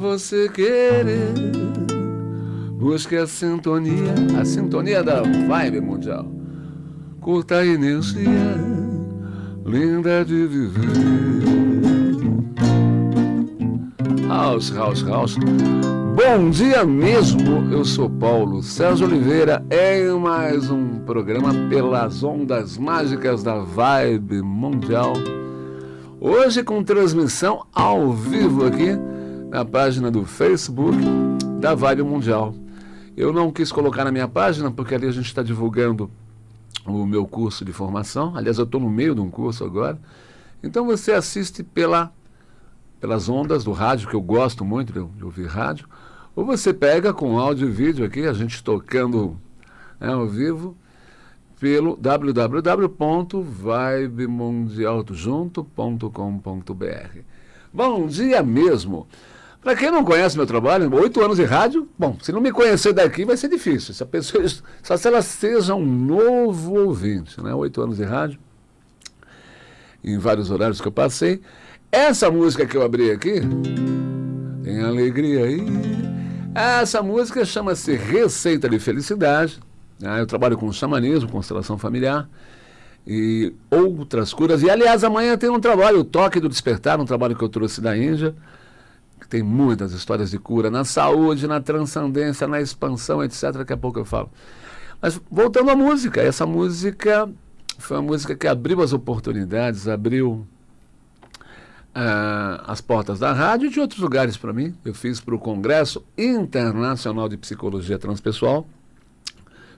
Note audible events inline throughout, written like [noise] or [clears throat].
você querer. Busque a sintonia, a sintonia da vibe mundial. Curta a energia, linda de viver. House, house, house. Bom dia mesmo, eu sou Paulo Sérgio Oliveira em mais um programa pelas ondas mágicas da Vibe Mundial. Hoje com transmissão ao vivo aqui na página do Facebook da Vibe Mundial. Eu não quis colocar na minha página porque ali a gente está divulgando o meu curso de formação. Aliás, eu estou no meio de um curso agora. Então você assiste pela, pelas ondas do rádio, que eu gosto muito de, ouvir rádio, ou você pega com áudio e vídeo aqui, a gente tocando né, ao vivo, pelo www.vibemundialdojunto.com.br. Bom dia mesmo! Para quem não conhece meu trabalho, oito anos de rádio, bom, se não me conhecer daqui vai ser difícil. Se a pessoa, só se ela seja um novo ouvinte, né? Oito anos de rádio, em vários horários que eu passei. Essa música que eu abri aqui, tem alegria aí. Essa música chama-se Receita de Felicidade. Né? Eu trabalho com xamanismo, constelação familiar e outras curas. E aliás, amanhã tem um trabalho, o Toque do Despertar, um trabalho que eu trouxe da Índia tem muitas histórias de cura na saúde, na transcendência, na expansão, etc. Daqui a pouco eu falo. Mas voltando à música, essa música foi uma música que abriu as oportunidades, abriu uh, as portas da rádio e de outros lugares para mim. Eu fiz para o Congresso Internacional de Psicologia Transpessoal.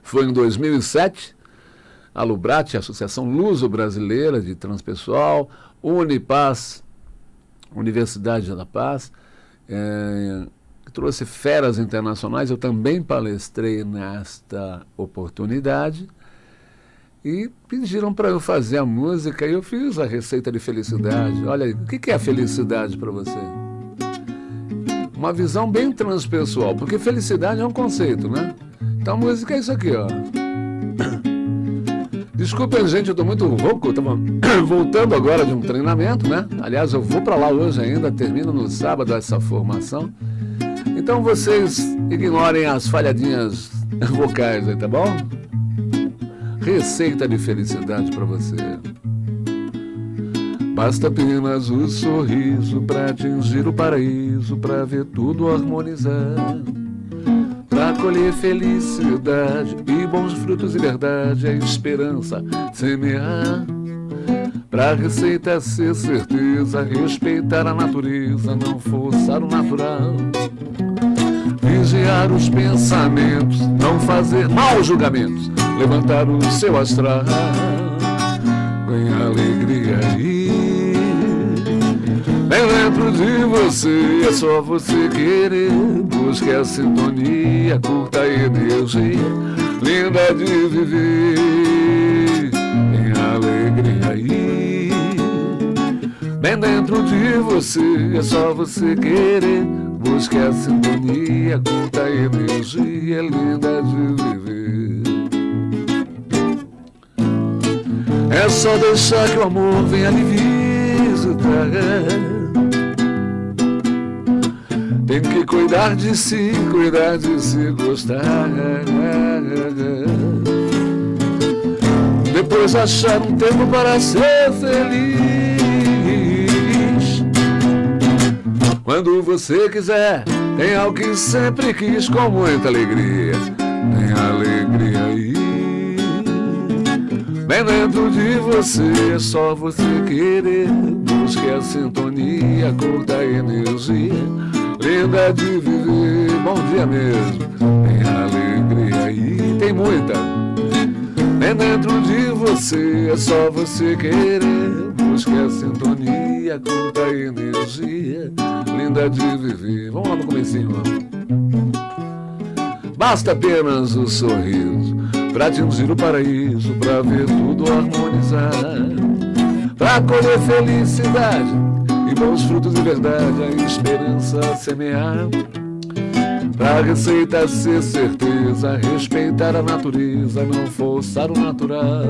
Foi em 2007. A Lubrat, a Associação Luso-Brasileira de Transpessoal, Unipaz, Universidade da Paz, é, trouxe feras internacionais, eu também palestrei nesta oportunidade e pediram para eu fazer a música e eu fiz a receita de felicidade. Olha, o que é a felicidade para você? Uma visão bem transpessoal, porque felicidade é um conceito, né? Então a música é isso aqui, ó. Desculpem, gente, eu tô muito rouco. Tava [clears throat] voltando agora de um treinamento, né? Aliás, eu vou para lá hoje ainda, termino no sábado essa formação. Então vocês ignorem as falhadinhas [laughs] vocais aí, tá bom? Receita de felicidade para você. Basta apenas o sorriso para atingir o paraíso, para ver tudo harmonizar Colher felicidade e bons frutos e verdade, é esperança semear. Pra receita ser certeza, respeitar a natureza, não forçar o natural. Vigiar os pensamentos, não fazer maus julgamentos, levantar o seu astral, ganhar alegria e dentro de você, é só você querer. Busque a sintonia, curta a energia, linda de viver. Tem alegria aí. Bem dentro de você, é só você querer. Busque a sintonia, curta a energia, linda de viver. É só deixar que o amor venha lhe visitar. Tem que cuidar de si, cuidar de si, gostar. Depois achar um tempo para ser feliz. Quando você quiser, tem alguém sempre quis com muita alegria. Tem alegria aí. Bem dentro de você, é só você querer. Busque a sintonia, curta a energia linda de viver. Bom dia mesmo, tem alegria e tem muita. É dentro de você, é só você querer. Busque a sintonia, curta a energia, linda de viver. Vamos lá no comecinho, Basta apenas o sorriso Pra atingir o paraíso Pra ver tudo harmonizar Pra colher felicidade e bons frutos de verdade, a esperança semear. Pra receita ser certeza, respeitar a natureza, não forçar o natural.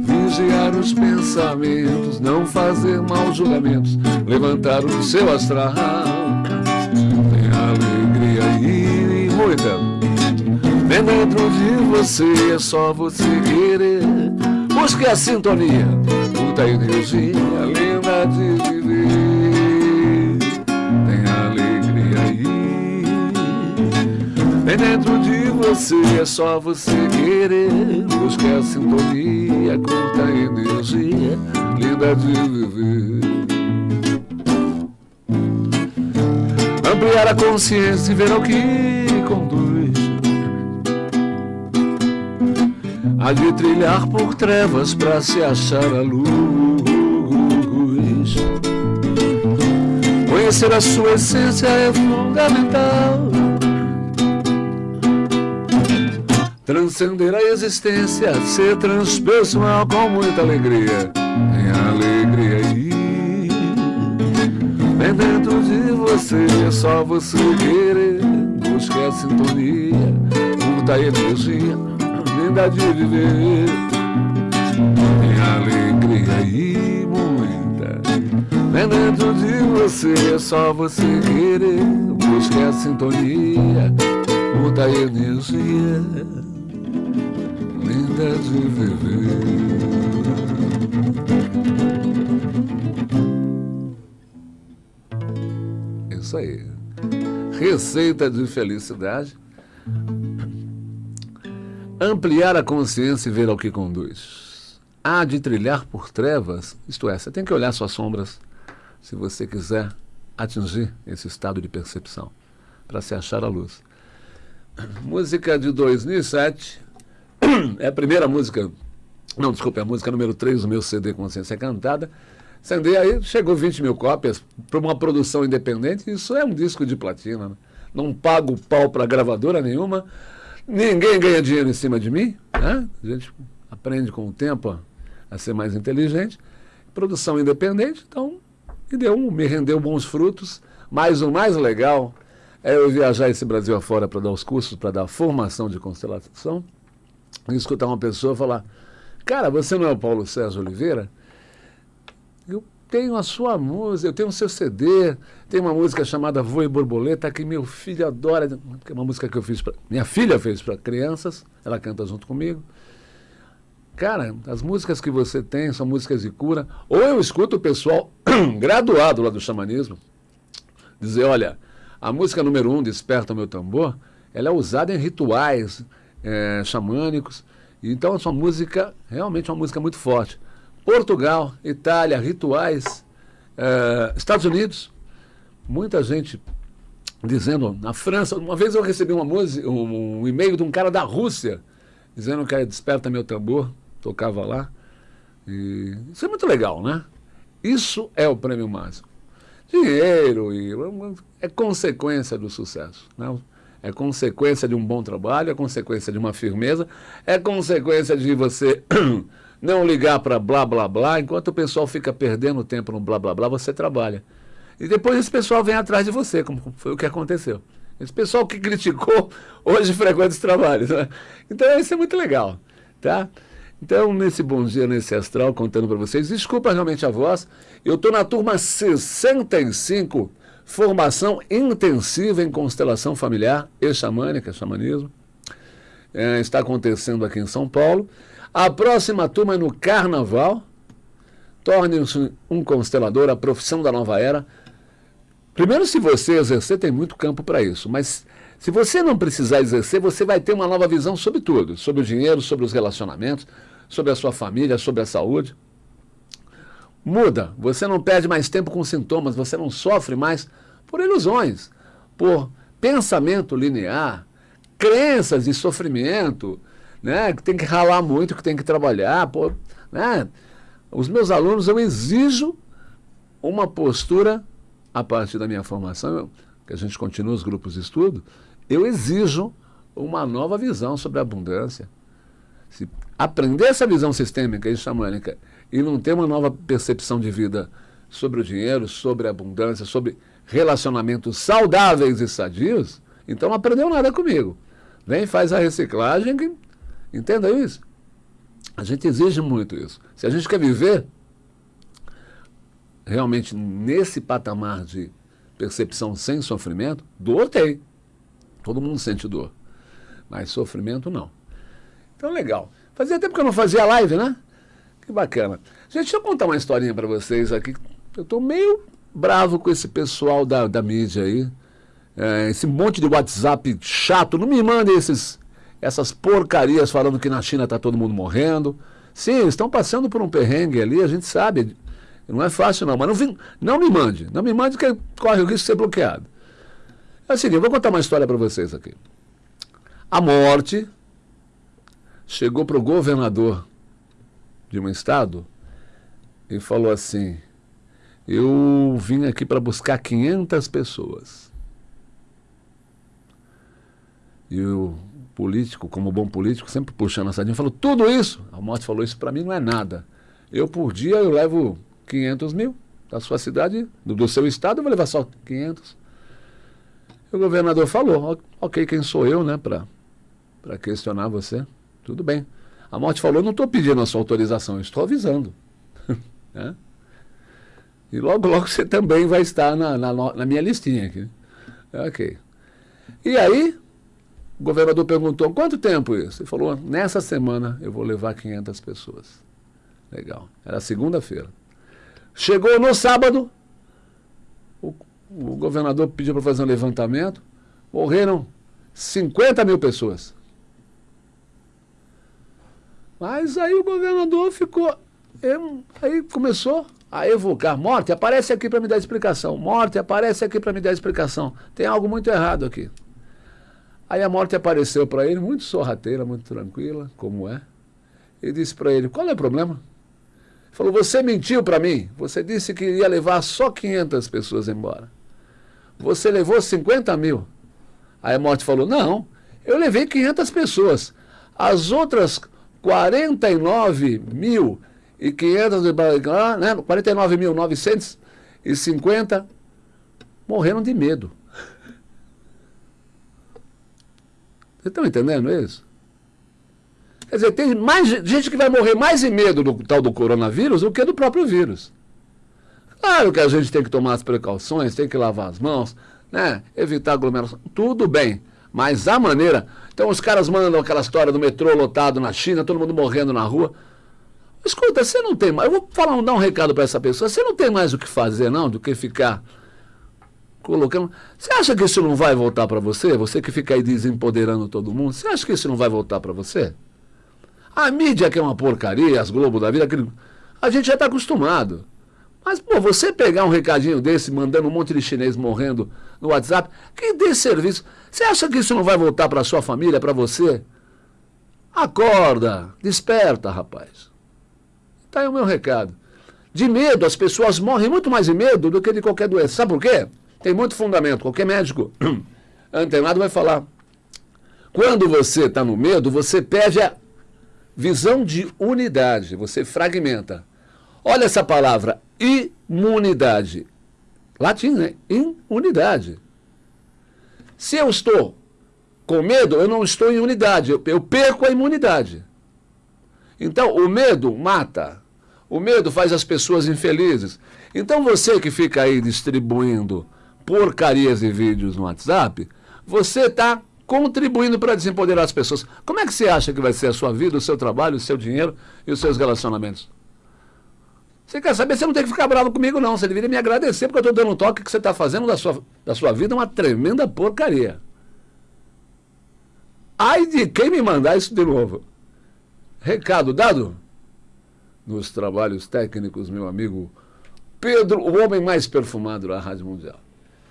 Vigiar os pensamentos, não fazer maus julgamentos, levantar o seu astral. muita. Vem dentro de você, é só você querer. Busque a sintonia, muita energia linda de viver. Tem alegria aí. Vem dentro de você, é só você querer. Busque a sintonia, curta a energia linda de viver. Ampliar a consciência e ver ao que conduz. Há de trilhar por trevas para se achar a luz. Conhecer a sua essência é fundamental. Transcender a existência, ser transpessoal com muita alegria. Tem alegria aí. Vem dentro de você, é só você querer. Busque a sintonia, muda a energia, linda de viver. Vem dentro de você, é só você querer. Busque a sintonia, muda a energia, linda de viver. Isso aí. Receita de felicidade. Ampliar a consciência e ver ao que conduz. Há de trilhar por trevas, isto é, você tem que olhar suas sombras se você quiser atingir esse estado de percepção, para se achar a luz. Música de 2007, é a primeira música, não, desculpe, é a música número 3 do meu CD Consciência Cantada. CD aí chegou 20 mil cópias para uma produção independente, isso é um disco de platina. Né? Não pago pau para gravadora nenhuma, ninguém ganha dinheiro em cima de mim, né? a gente aprende com o tempo a ser mais inteligente. Produção independente, então me, deu, me rendeu bons frutos, mas o mais legal é eu viajar esse Brasil afora para dar os cursos, para dar formação de constelação, e escutar uma pessoa falar, cara, você não é o Paulo César Oliveira? Eu tenho a sua música, eu tenho o seu CD, tem uma música chamada Voe Borboleta que meu filho adora, que é uma música que eu fiz. Minha filha fez para crianças, ela canta junto comigo. Cara, as músicas que você tem são músicas de cura. Ou eu escuto o pessoal [clears throat] graduado lá do xamanismo dizer: olha, a música número um, Desperta o Meu Tambor, ela é usada em rituais é, xamânicos. Então, essa música realmente é uma música muito forte. Portugal, Itália, rituais, eh, Estados Unidos, muita gente dizendo, na França, uma vez eu recebi uma música, um, um e-mail de um cara da Rússia, dizendo que desperta meu tambor, tocava lá. E isso é muito legal, né? Isso é o prêmio máximo. Dinheiro e, é consequência do sucesso. Né? É consequência de um bom trabalho, é consequência de uma firmeza, é consequência de você [clears throat] não ligar para blá blá blá, enquanto o pessoal fica perdendo tempo no blá blá blá, você trabalha. E depois esse pessoal vem atrás de você, como foi o que aconteceu. Esse pessoal que criticou, [laughs] hoje frequenta os trabalhos. Né? Então isso é muito legal. Tá? Então, nesse Bom Dia, nesse Astral, contando para vocês, desculpa realmente a voz, eu estou na turma 65, formação intensiva em constelação familiar e xamânica, xamanismo. É, está acontecendo aqui em São Paulo. A próxima turma é no Carnaval. Torne-se um constelador, a profissão da nova era. Primeiro, se você exercer, tem muito campo para isso. Mas se você não precisar exercer, você vai ter uma nova visão sobre tudo. Sobre o dinheiro, sobre os relacionamentos, sobre a sua família, sobre a saúde. Muda. Você não perde mais tempo com sintomas, você não sofre mais por ilusões, por pensamento linear, crenças de sofrimento, né, que tem que ralar muito, que tem que trabalhar. Pô, né? Os meus alunos, eu exijo uma postura, a partir da minha formação, eu, que a gente continua os grupos de estudo, eu exijo uma nova visão sobre a abundância. Se aprender essa visão sistêmica e xamânica e não ter uma nova percepção de vida sobre o dinheiro, sobre a abundância, sobre relacionamentos saudáveis e sadios, então não aprendeu nada comigo. Vem, faz a reciclagem Entenda isso. A gente exige muito isso. Se a gente quer viver realmente nesse patamar de percepção sem sofrimento, dor tem. Todo mundo sente dor. Mas sofrimento não. Então, legal. Fazia tempo que eu não fazia live, né? Que bacana. Gente, deixa eu contar uma historinha para vocês aqui. Eu estou meio bravo com esse pessoal da, da mídia aí. É, esse monte de WhatsApp chato. Não me mandem esses, essas porcarias falando que na China está todo mundo morrendo. Sim, estão passando por um perrengue ali, a gente sabe. Não é fácil não, mas não, vim, não me mande. Não me mande que corre o risco de ser bloqueado. É o seguinte, eu vou contar uma história para vocês aqui. A morte chegou para o governador de um estado e falou assim: Eu vim aqui para buscar 500 pessoas. E o político, como bom político, sempre puxando a sardinha, falou: Tudo isso? A morte falou: Isso para mim não é nada. Eu por dia eu levo 500 mil da sua cidade, do, do seu estado, eu vou levar só 500. E o governador falou: Ok, quem sou eu, né, para questionar você? Tudo bem. A morte falou, não estou pedindo a sua autorização, estou avisando. [laughs] né? E logo, logo você também vai estar na, na, na minha listinha aqui. Ok. E aí, o governador perguntou, quanto tempo isso? Ele falou, nessa semana eu vou levar 500 pessoas. Legal. Era segunda-feira. Chegou no sábado, o, o governador pediu para fazer um levantamento, morreram 50 mil pessoas. Mas aí o governador ficou. aí começou a evocar. Morte, aparece aqui para me dar explicação. Morte, aparece aqui para me dar explicação. Tem algo muito errado aqui. Aí a morte apareceu para ele, muito sorrateira, muito tranquila, como é. E disse para ele: Qual é o problema? Ele falou: Você mentiu para mim. Você disse que ia levar só 500 pessoas embora. Você levou 50 mil. Aí a morte falou: Não, eu levei 500 pessoas. As outras 49 mil e 500, né, 49.950 morreram de medo. Vocês estão entendendo isso? Quer dizer, tem mais gente que vai morrer mais de medo do tal do coronavírus do que do próprio vírus. Claro que a gente tem que tomar as precauções, tem que lavar as mãos, né? evitar aglomeração, tudo bem. Mas a maneira. Então os caras mandam aquela história do metrô lotado na China, todo mundo morrendo na rua. Escuta, você não tem mais. Eu vou falar, dar um recado para essa pessoa. Você não tem mais o que fazer, não, do que ficar colocando. Você acha que isso não vai voltar para você? Você que fica aí desempoderando todo mundo. Você acha que isso não vai voltar para você? A mídia que é uma porcaria, as Globo da vida, a gente já está acostumado. Mas, pô, você pegar um recadinho desse, mandando um monte de chinês morrendo no WhatsApp, que dê serviço. Você acha que isso não vai voltar para sua família, para você? Acorda, desperta, rapaz. Está aí o meu recado. De medo, as pessoas morrem muito mais de medo do que de qualquer doença. Sabe por quê? Tem muito fundamento. Qualquer médico [clears throat] antenado vai falar. Quando você está no medo, você perde a visão de unidade, você fragmenta. Olha essa palavra, imunidade. Latim, né? Imunidade. Se eu estou com medo, eu não estou em unidade, eu, eu perco a imunidade. Então, o medo mata. O medo faz as pessoas infelizes. Então, você que fica aí distribuindo porcarias de vídeos no WhatsApp, você está contribuindo para desempoderar as pessoas. Como é que você acha que vai ser a sua vida, o seu trabalho, o seu dinheiro e os seus relacionamentos? Você quer saber? Você não tem que ficar bravo comigo, não. Você deveria me agradecer porque eu estou dando um toque que você está fazendo da sua, da sua vida uma tremenda porcaria. Ai de quem me mandar isso de novo. Recado dado? Nos trabalhos técnicos, meu amigo Pedro, o homem mais perfumado da Rádio Mundial.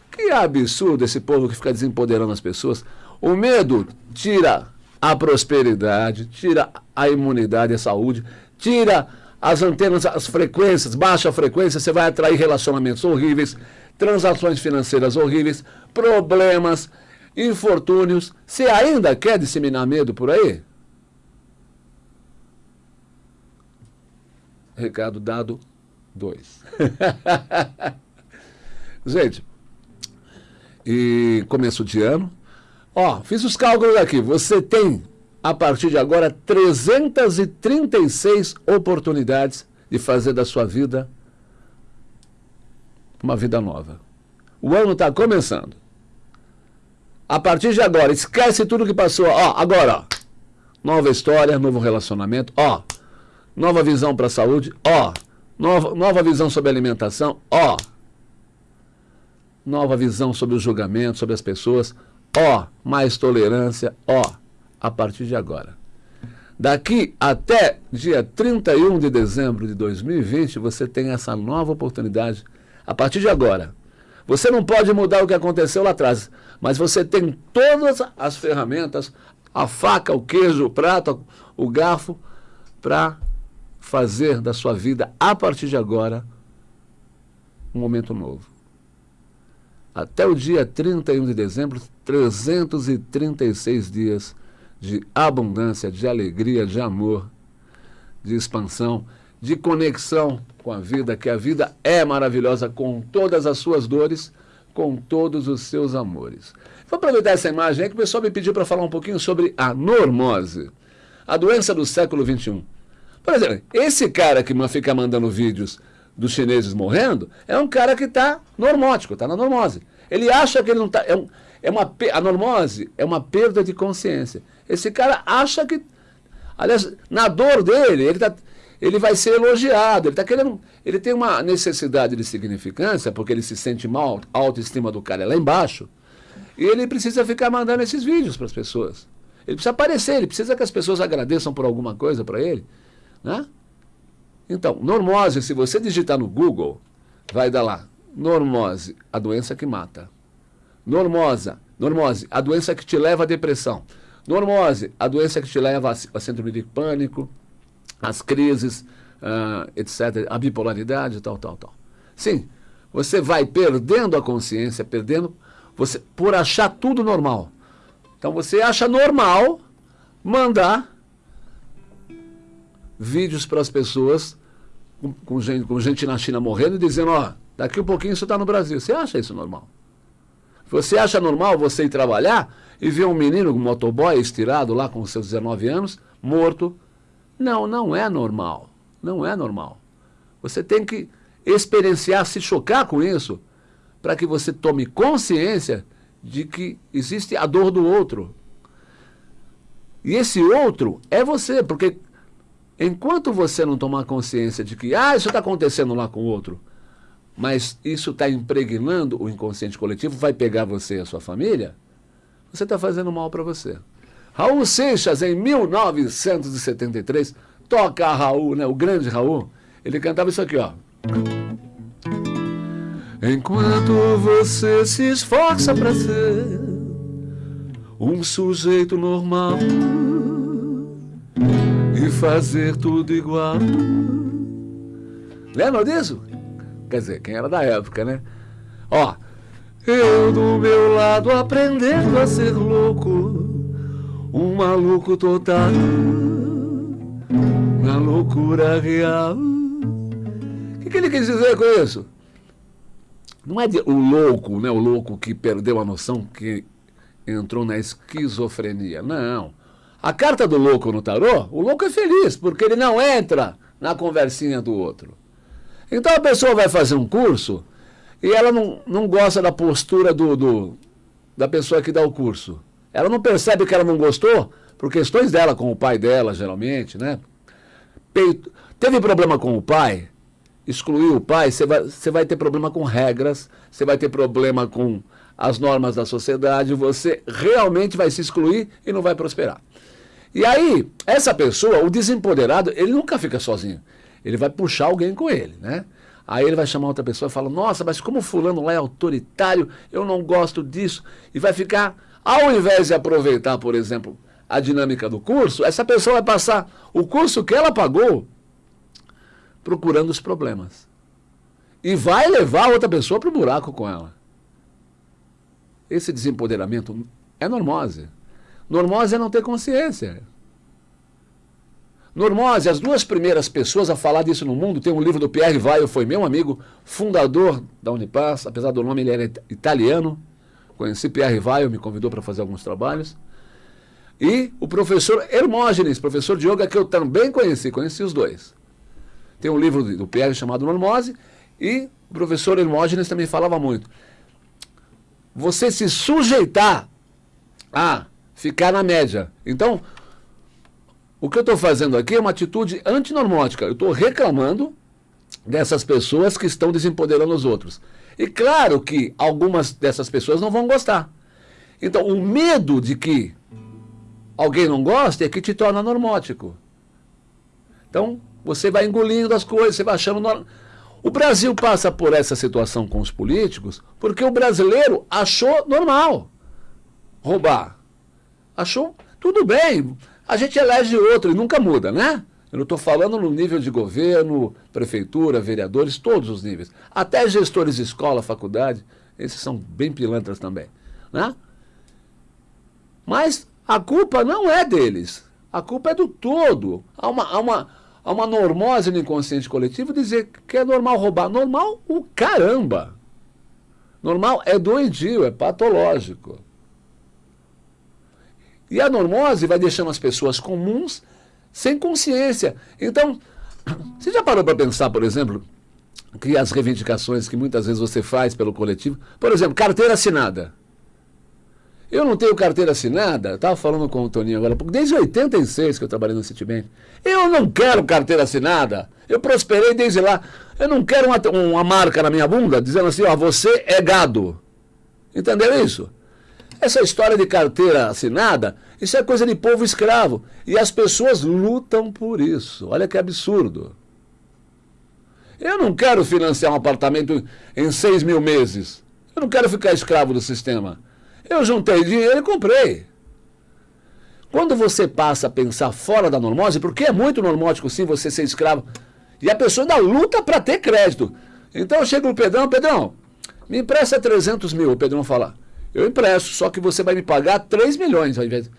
Que absurdo esse povo que fica desempoderando as pessoas. O medo tira a prosperidade, tira a imunidade, a saúde, tira as antenas, as frequências, baixa frequência, você vai atrair relacionamentos horríveis, transações financeiras horríveis, problemas, infortúnios. Você ainda quer disseminar medo por aí? Recado dado, dois. [laughs] Gente, e começo de ano. Ó, fiz os cálculos aqui. Você tem a partir de agora, 336 oportunidades de fazer da sua vida uma vida nova. O ano está começando. A partir de agora, esquece tudo que passou. Ó, agora, ó, nova história, novo relacionamento, ó, nova visão para a saúde, ó, nova, nova visão sobre alimentação, ó, nova visão sobre o julgamento, sobre as pessoas, ó, mais tolerância, ó, a partir de agora. Daqui até dia 31 de dezembro de 2020, você tem essa nova oportunidade a partir de agora. Você não pode mudar o que aconteceu lá atrás, mas você tem todas as ferramentas, a faca, o queijo, o prato, o garfo, para fazer da sua vida, a partir de agora, um momento novo. Até o dia 31 de dezembro, 336 dias de abundância, de alegria, de amor, de expansão, de conexão com a vida, que a vida é maravilhosa com todas as suas dores, com todos os seus amores. Vou aproveitar essa imagem aí que o pessoal me pediu para falar um pouquinho sobre a normose, a doença do século XXI. Por exemplo, esse cara que fica mandando vídeos dos chineses morrendo é um cara que está normótico, está na normose. Ele acha que ele não está... É, um, é uma, a normose é uma perda de consciência. Esse cara acha que... Aliás, na dor dele, ele está ele vai ser elogiado. Ele tá querendo. Ele tem uma necessidade de significância, porque ele se sente mal, a autoestima do cara é lá embaixo. E ele precisa ficar mandando esses vídeos para as pessoas. Ele precisa aparecer, ele precisa que as pessoas agradeçam por alguma coisa para ele. Né? Então, normose, se você digitar no Google, vai dar lá. Normose, a doença que mata. Normosa, normose, a doença que te leva à depressão. Normose, a doença que te leva a síndrome de pânico, as crises, uh, etc., a bipolaridade, tal, tal, tal. Sim, você vai perdendo a consciência, perdendo, você por achar tudo normal. Então você acha normal mandar vídeos para as pessoas com, com, gente, com gente na China morrendo e dizendo, ó, daqui um pouquinho isso está no Brasil. Você acha isso normal? Você acha normal você ir trabalhar e ver um menino, um motoboy estirado lá com seus 19 anos, morto, não, não é normal. Não é normal. Você tem que experienciar, se chocar com isso, para que você tome consciência de que existe a dor do outro. E esse outro é você, porque enquanto você não tomar consciência de que, ah, isso está acontecendo lá com o outro, mas isso está impregnando o inconsciente coletivo, vai pegar você e a sua família, você está fazendo mal para você. Raul Seixas, em 1973, toca a Raul, né, o grande Raul, ele cantava isso aqui, ó. Enquanto você se esforça para ser um sujeito normal e fazer tudo igual. Lembra disso? Quer dizer, quem era da época, né? Ó, eu do meu lado aprendendo a ser louco um maluco total na loucura real. O que, que, ele quis dizer com isso? Não é de, o louco, né? O louco que perdeu a noção, que entrou na esquizofrenia. Não. A carta do louco no tarô, o louco é feliz, porque ele não entra na conversinha do outro. Então a pessoa vai fazer um curso e ela não, não gosta da postura do, do da pessoa que dá o curso. Ela não percebe que ela não gostou por questões dela com o pai dela, geralmente, né? Peito. Teve problema com o pai, excluiu o pai, você vai, você vai ter problema com regras, você vai ter problema com as normas da sociedade, você realmente vai se excluir e não vai prosperar. E aí, essa pessoa, o desempoderado, ele nunca fica sozinho. Ele vai puxar alguém com ele, né? Aí ele vai chamar outra pessoa e fala, nossa, mas como fulano lá é autoritário, eu não gosto disso. E vai ficar ao invés de aproveitar, por exemplo, a dinâmica do curso, essa pessoa vai passar o curso que ela pagou procurando os problemas. E vai levar outra pessoa para o buraco com ela. Esse desempoderamento é normose. Normose é não ter consciência. Normose, as duas primeiras pessoas a falar disso no mundo, tem um livro do Pierre Weil, foi meu amigo, fundador da Unipaz, apesar do nome ele era italiano, Conheci Pierre Weil, me convidou para fazer alguns trabalhos. E o professor Hermógenes, professor de yoga que eu também conheci, conheci os dois. Tem um livro do Pierre chamado Normose e o professor Hermógenes também falava muito. Você se sujeitar a ficar na média. Então, o que eu estou fazendo aqui é uma atitude antinormótica. Eu estou reclamando dessas pessoas que estão desempoderando os outros. E claro que algumas dessas pessoas não vão gostar. Então, o medo de que alguém não goste é que te torna normótico. Então, você vai engolindo as coisas, você vai achando... No... O Brasil passa por essa situação com os políticos porque o brasileiro achou normal roubar. Achou tudo bem, a gente elege outro e nunca muda, né? Eu não estou falando no nível de governo, prefeitura, vereadores, todos os níveis. Até gestores de escola, faculdade, esses são bem pilantras também. Né? Mas a culpa não é deles. A culpa é do todo. Há uma, há uma, há uma normose no inconsciente coletivo dizer que é normal roubar. Normal o caramba. Normal é doentio, é patológico. E a normose vai deixando as pessoas comuns sem consciência. Então, [clears throat] você já parou para pensar, por exemplo, que as reivindicações que muitas vezes você faz pelo coletivo, por exemplo, carteira assinada. Eu não tenho carteira assinada, estava falando com o Toninho agora, porque desde 86 que eu trabalhei no Citibank. Eu não quero carteira assinada. Eu prosperei desde lá. Eu não quero uma, uma marca na minha bunda dizendo assim, ó, você é gado. Entendeu isso? Essa história de carteira assinada, isso é coisa de povo escravo. E as pessoas lutam por isso. Olha que absurdo. Eu não quero financiar um apartamento em seis mil meses. Eu não quero ficar escravo do sistema. Eu juntei dinheiro e comprei. Quando você passa a pensar fora da normose, porque é muito normótico sim você ser escravo, e a pessoa ainda luta para ter crédito. Então eu chego no Pedrão, Pedrão, me empresta 300 mil. O Pedrão fala, eu empresto, só que você vai me pagar 3 milhões ao invés.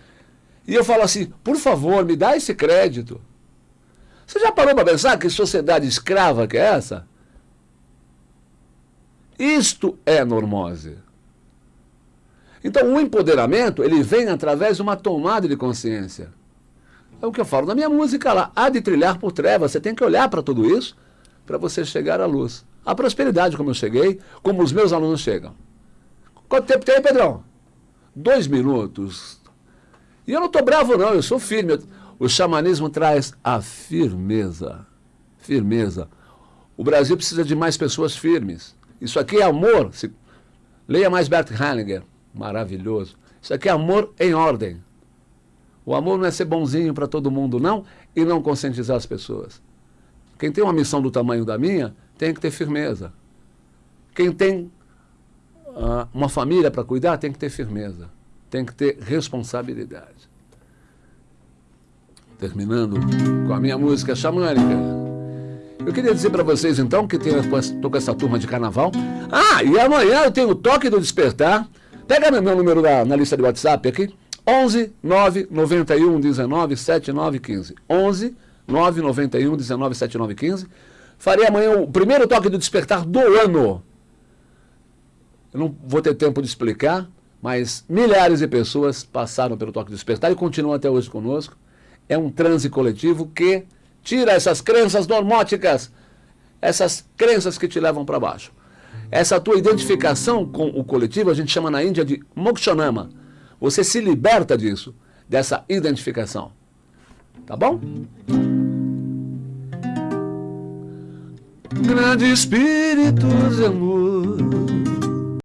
E eu falo assim, por favor, me dá esse crédito. Você já parou para pensar que sociedade escrava que é essa? Isto é normose. Então, o empoderamento, ele vem através de uma tomada de consciência. É o que eu falo na minha música lá. Há de trilhar por trevas. Você tem que olhar para tudo isso para você chegar à luz. A prosperidade, como eu cheguei, como os meus alunos chegam. Quanto tempo tem, Pedrão? Dois minutos. E eu não estou bravo, não, eu sou firme. O xamanismo traz a firmeza. Firmeza. O Brasil precisa de mais pessoas firmes. Isso aqui é amor. Se... Leia mais Bert Hellinger. Maravilhoso. Isso aqui é amor em ordem. O amor não é ser bonzinho para todo mundo, não, e não conscientizar as pessoas. Quem tem uma missão do tamanho da minha, tem que ter firmeza. Quem tem uh, uma família para cuidar, tem que ter firmeza, tem que ter responsabilidade. Terminando com a minha música xamânica. Eu queria dizer para vocês então que estou com essa turma de carnaval. Ah, e amanhã eu tenho o toque do despertar. Pega meu número na, na lista de WhatsApp aqui. 11 9 91 19 79 15. 11 9 91 19 79 15. Farei amanhã o primeiro toque do despertar do ano. Eu não vou ter tempo de explicar, mas milhares de pessoas passaram pelo Toque do Despertar e continuam até hoje conosco. É um transe coletivo que tira essas crenças normóticas, essas crenças que te levam para baixo. Essa tua identificação com o coletivo, a gente chama na Índia de mokshanama. Você se liberta disso, dessa identificação. Tá bom? Grande Espírito de amor